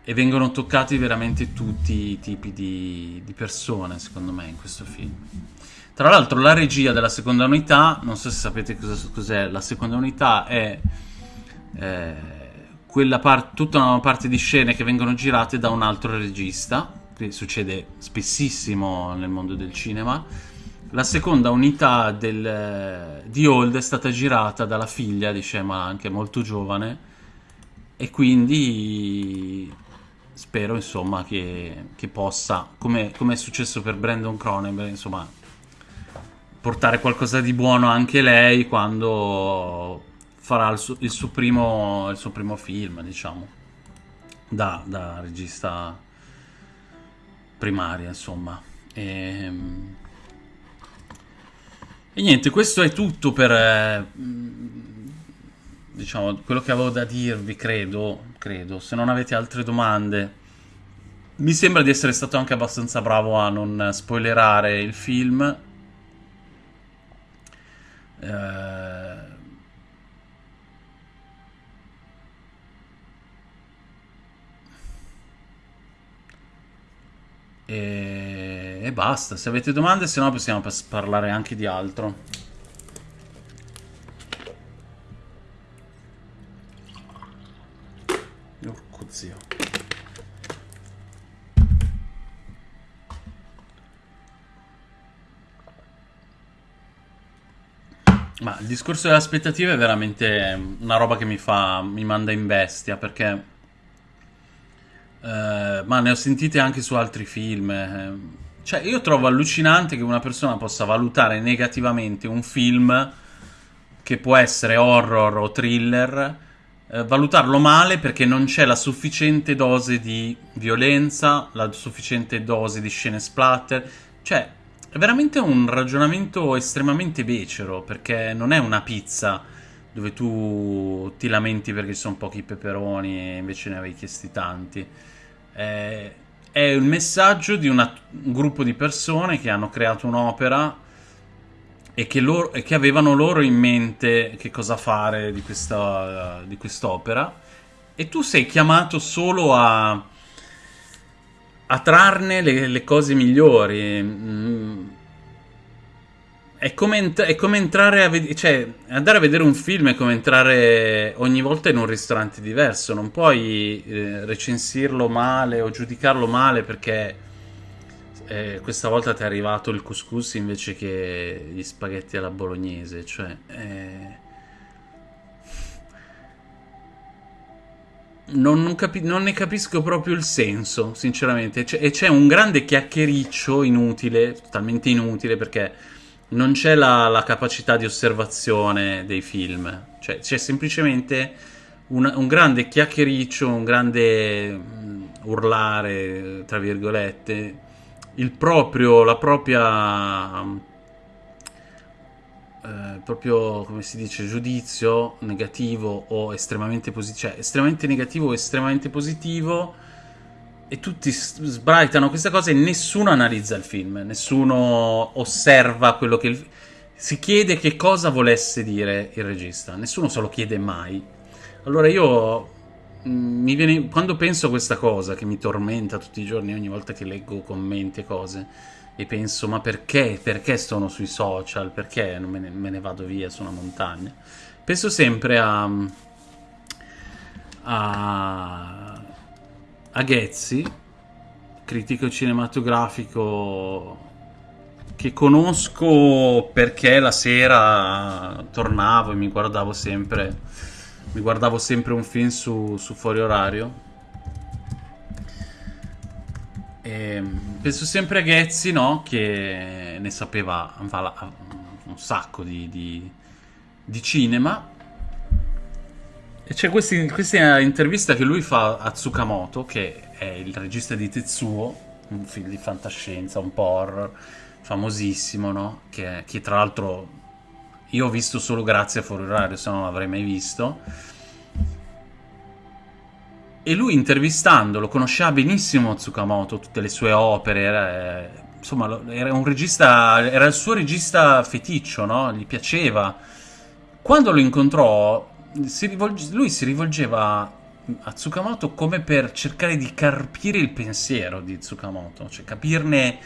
S1: e vengono toccati veramente tutti i tipi di, di, persone, secondo me, in questo film. Tra l'altro la regia della seconda unità, non so se sapete cos'è, la seconda unità è eh, part, tutta una parte di scene che vengono girate da un altro regista, che succede spessissimo nel mondo del cinema. La seconda unità del, di Old è stata girata dalla figlia di Shema, anche molto giovane, e quindi spero insomma che, che possa, come, come, è successo per Brandon Cronenberg, insomma, portare qualcosa di buono anche lei quando farà il suo, il suo, primo, il suo primo, film, diciamo, da, da regista primaria, insomma. E, ehm, e, niente, questo è tutto per... Eh, diciamo, quello che avevo da dirvi, credo, credo. Se non avete altre domande, mi sembra di essere stato anche abbastanza bravo a non spoilerare il film. Eh... E... basta. Se avete domande, se no possiamo parlare anche di altro. Zio. Ma il discorso delle aspettative è veramente una roba che mi fa, mi manda in bestia perché eh, ma ne ho sentite anche su altri film. eh. Cioè, io trovo allucinante che una persona possa valutare negativamente un film che può essere horror o thriller, eh, valutarlo male perché non c'è la sufficiente dose di violenza, la sufficiente dose di scene splatter. Cioè, è veramente un ragionamento estremamente becero, perché non è una pizza dove tu ti lamenti perché ci sono pochi peperoni e invece ne avevi chiesti tanti. È, è il messaggio di una- un gruppo di persone che hanno creato un'opera e che, loro- e che avevano loro in mente che cosa fare di, questa, di quest'opera e tu sei chiamato solo a, a trarne le, le cose migliori. Mm. È come, ent- è come entrare a vedere, cioè, andare a vedere un film è come entrare ogni volta in un ristorante diverso. Non puoi eh, recensirlo male o giudicarlo male perché eh, questa volta ti è arrivato il couscous invece che gli spaghetti alla bolognese. Cioè, eh, non, non capi- non ne capisco proprio il senso, sinceramente. E c'è un grande chiacchiericcio inutile, totalmente inutile, perché non c'è la, la capacità di osservazione dei film. Cioè, c'è semplicemente un, un grande chiacchiericcio, un grande mm, urlare, tra virgolette, il proprio, la propria, eh, proprio, come si dice, giudizio negativo o estremamente positivo, cioè estremamente negativo o estremamente positivo e tutti sbraitano questa cosa e nessuno analizza il film, nessuno osserva quello che il... Si chiede che cosa volesse dire il regista, nessuno se lo chiede mai. Allora io mm, mi viene, quando penso a questa cosa che mi tormenta tutti i giorni, ogni volta che leggo commenti e cose, e penso ma perché? Perché sono sui social? Perché non me ne, me ne vado via su una montagna? Penso sempre a, a, a Ghezzi, critico cinematografico che conosco perché la sera tornavo e mi guardavo sempre mi guardavo sempre un film su, su fuori orario. E penso sempre a Ghezzi no? Che ne sapeva un sacco di, di- di cinema. E c'è questi- questa intervista che lui fa a Tsukamoto che è il regista di Tetsuo un film di fantascienza un po' horror famosissimo no? Che, che tra l'altro io ho visto solo grazie a Fuori Orario, se no non l'avrei mai visto. E lui intervistandolo conosceva benissimo Tsukamoto, tutte le sue opere, era, insomma, era un regista, era il suo regista feticcio, no? Gli piaceva. Quando lo incontrò, si rivolge- lui si rivolgeva a Tsukamoto come per cercare di carpire il pensiero di Tsukamoto, cioè capirne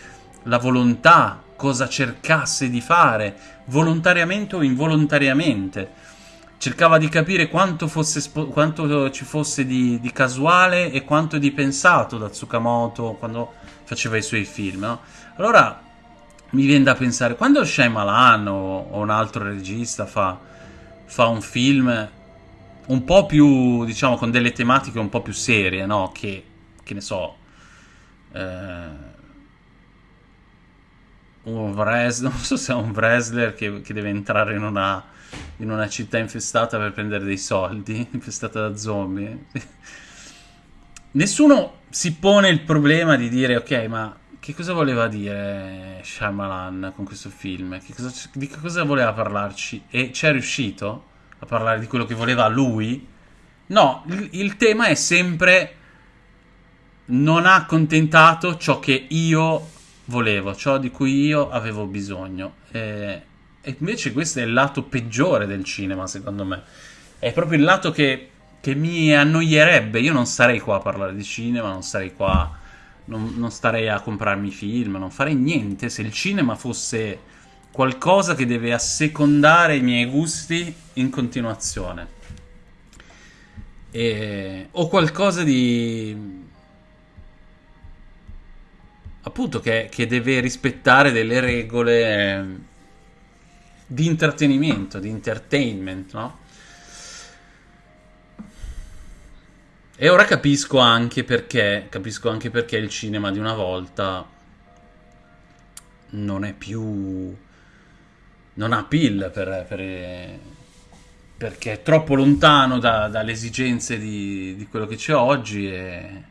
S1: la volontà, cosa cercasse di fare, volontariamente o involontariamente. Cercava di capire quanto, fosse quanto ci fosse di, di casuale e quanto di pensato da Tsukamoto quando faceva i suoi film. no? Allora mi viene da pensare, quando Shyamalan o, o un altro regista fa, fa un film un po' più, diciamo, con delle tematiche un po' più serie, no? Che, che ne so, eh, un wrestler, non so se è un wrestler che, che deve entrare in una, in una città infestata per prendere dei soldi, infestata da zombie. Nessuno si pone il problema di dire, ok, ma che cosa voleva dire Shyamalan con questo film? Che cosa- di che cosa voleva parlarci? E ci è riuscito a parlare di quello che voleva lui? No, il, il tema è sempre non ha accontentato ciò che io volevo, ciò di cui io avevo bisogno. E, e invece questo è il lato peggiore del cinema, secondo me. È proprio il lato che, che mi annoierebbe. Io non starei qua a parlare di cinema, non starei qua, non, non starei a comprarmi film, non farei niente se il cinema fosse qualcosa che deve assecondare i miei gusti in continuazione. E- o qualcosa di appunto che, che deve rispettare delle regole eh, di intrattenimento, di entertainment, no? E ora capisco anche perché, capisco anche perché il cinema di una volta non è più... non ha appeal per, per, perché è troppo lontano da, dalle esigenze di, di, quello che c'è oggi e,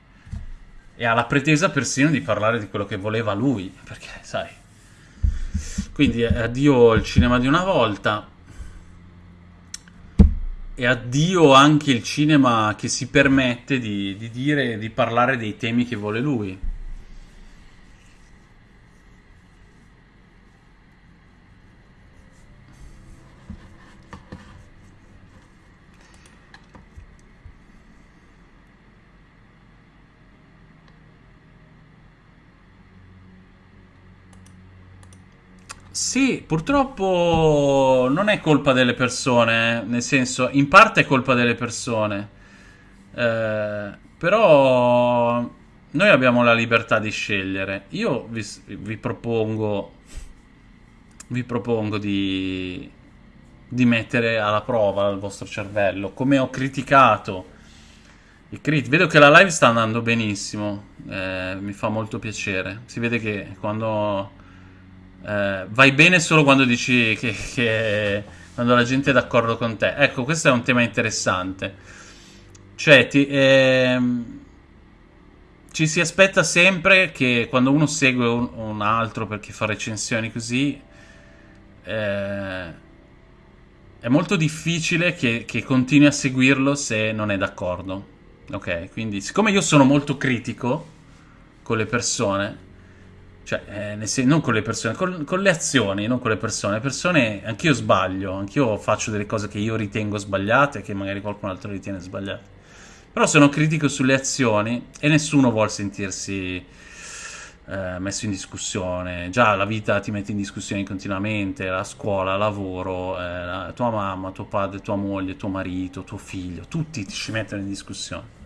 S1: e ha la pretesa persino di parlare di quello che voleva lui, perché sai... Quindi addio il cinema di una volta e addio anche il cinema che si permette di, di dire, di parlare dei temi che vuole lui. Sì, purtroppo non è colpa delle persone, nel senso, in parte è colpa delle persone, eh, però noi abbiamo la libertà di scegliere. Io vi, vi propongo, vi propongo di, di mettere alla prova il vostro cervello, come ho criticato. Crit- Vedo che la live sta andando benissimo, eh, mi fa molto piacere. Si vede che quando eh, vai bene solo quando dici che, che, quando la gente è d'accordo con te. Ecco, questo è un tema interessante. Cioè, ti, ehm, ci si aspetta sempre che quando uno segue un, un altro perché fa recensioni così, eh, è molto difficile che, che continui a seguirlo se non è d'accordo. Ok, quindi siccome io sono molto critico con le persone, cioè, eh, non con le persone, con, con, le azioni, non con le persone. Le persone, anch'io sbaglio, anch'io faccio delle cose che io ritengo sbagliate, che magari qualcun altro ritiene sbagliate. Però sono critico sulle azioni e nessuno vuole sentirsi eh, messo in discussione. Già la vita ti mette in discussione continuamente, la scuola, il lavoro, eh, la tua mamma, tuo padre, tua moglie, tuo marito, tuo figlio, tutti ti ci mettono in discussione.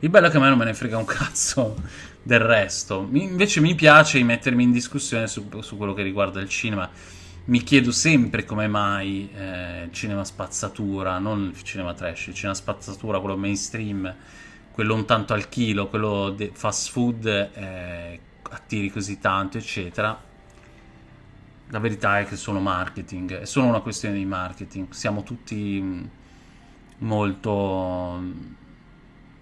S1: Il bello è che a me non me ne frega un cazzo del resto. invece mi piace mettermi in discussione su, su, quello che riguarda il cinema. Mi chiedo sempre come mai eh, il cinema spazzatura, non il cinema trash, il cinema spazzatura, quello mainstream, quello un tanto al chilo, quello fast food, eh, attiri così tanto, eccetera. La verità è che è solo marketing, è solo una questione di marketing. Siamo tutti mm, molto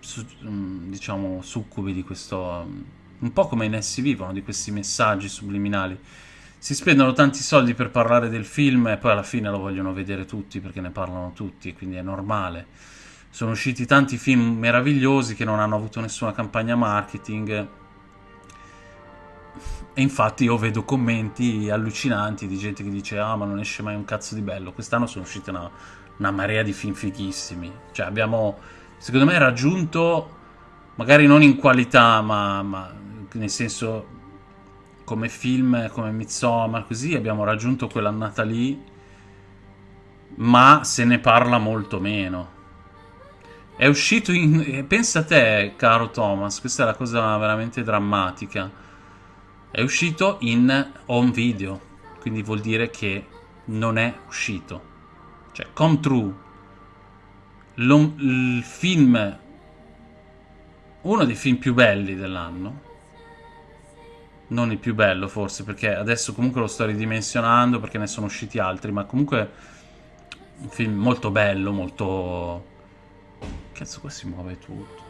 S1: su, mm, diciamo, succubi di questo... Mm, un po' come in essi vivono, di questi messaggi subliminali. Si spendono tanti soldi per parlare del film e poi alla fine lo vogliono vedere tutti perché ne parlano tutti, quindi è normale. Sono usciti tanti film meravigliosi che non hanno avuto nessuna campagna marketing. E infatti io vedo commenti allucinanti di gente che dice ah ma non esce mai un cazzo di bello. Quest'anno sono uscite una, una marea di film fighissimi. Cioè abbiamo secondo me raggiunto, magari non in qualità, ma, ma nel senso come film, come Midsommar, così abbiamo raggiunto quell'annata lì, ma se ne parla molto meno. È uscito in... Pensa a te, caro Thomas, questa è la cosa veramente drammatica. È uscito in home video, quindi vuol dire che non è uscito. Cioè, come true il film, uno dei film più belli dell'anno, non il più bello forse, perché adesso comunque lo sto ridimensionando perché ne sono usciti altri, ma comunque un film molto bello, molto... Cazzo, qua si muove tutto.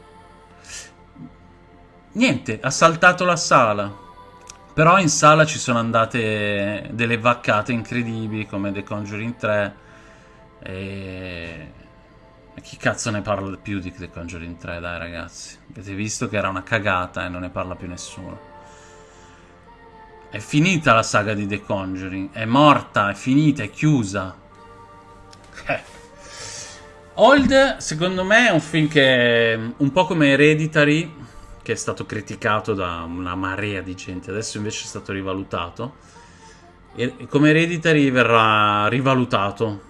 S1: Niente, ha saltato la sala. Però in sala ci sono andate delle vaccate incredibili come The Conjuring 3 e e chi cazzo ne parla più di The Conjuring 3, dai ragazzi. Avete visto che era una cagata e non ne parla più nessuno. È finita la saga di The Conjuring. È morta, è finita, è chiusa. Eh. Old, secondo me, è un film che... Un po' come Hereditary, che è stato criticato da una marea di gente. Adesso invece è stato rivalutato. E come Hereditary verrà rivalutato